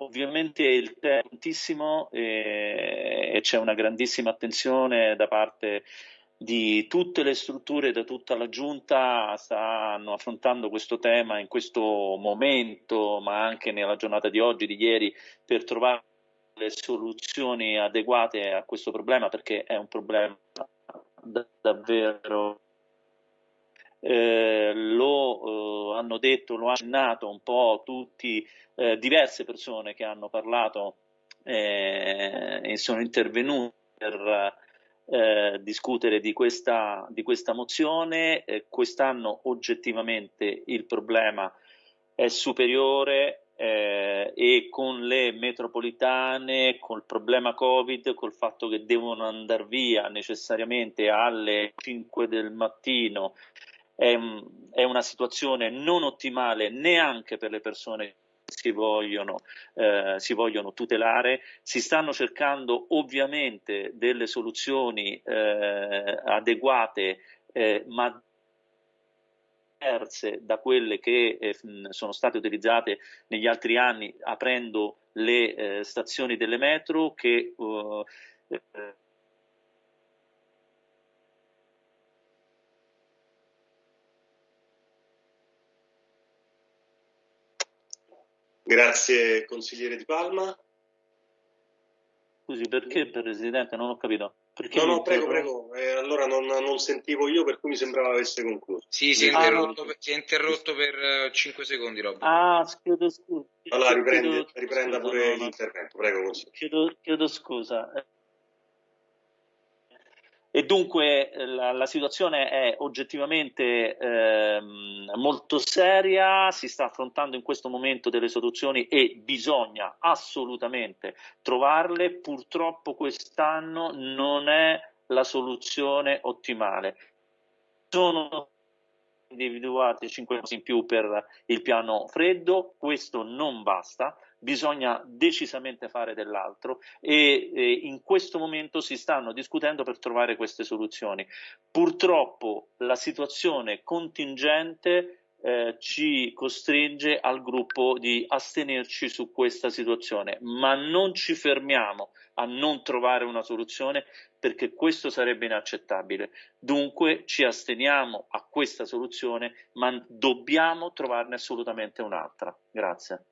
ovviamente il tempo è tantissimo e, e c'è una grandissima attenzione da parte di tutte le strutture, da tutta la giunta stanno affrontando questo tema in questo momento, ma anche nella giornata di oggi, di ieri, per trovare le soluzioni adeguate a questo problema, perché è un problema davvero eh, lo eh, hanno detto, lo hanno accennato un po' tutti, eh, diverse persone che hanno parlato eh, e sono intervenute per eh, discutere di questa, di questa mozione. Quest'anno oggettivamente il problema è superiore eh, e con le metropolitane, col problema Covid, col fatto che devono andare via necessariamente alle 5 del mattino, è, è una situazione non ottimale neanche per le persone si vogliono, eh, si vogliono tutelare, si stanno cercando ovviamente delle soluzioni eh, adeguate eh, ma diverse da quelle che eh, sono state utilizzate negli altri anni aprendo le eh, stazioni delle metro che Grazie consigliere Di Palma. Scusi, perché Presidente? Non ho capito. Perché no, no, prego, prego. Eh, allora non, non, sentivo io, per cui mi sembrava avesse concluso. Sì, si è interrotto, per, si è interrotto per uh, 5 secondi, Rob. Ah, chiedo scusa. Allora riprende, chiedo, riprenda scusa, pure no, l'intervento, prego. Consigliere. Chiedo, chiedo scusa. E dunque eh, la, la situazione è oggettivamente ehm, molto seria, si sta affrontando in questo momento delle soluzioni e bisogna assolutamente trovarle. Purtroppo quest'anno non è la soluzione ottimale. Sono individuati 5 in più per il piano freddo, questo non basta, bisogna decisamente fare dell'altro e, e in questo momento si stanno discutendo per trovare queste soluzioni. Purtroppo la situazione contingente eh, ci costringe al gruppo di astenerci su questa situazione, ma non ci fermiamo a non trovare una soluzione perché questo sarebbe inaccettabile. Dunque ci asteniamo a questa soluzione, ma dobbiamo trovarne assolutamente un'altra. Grazie.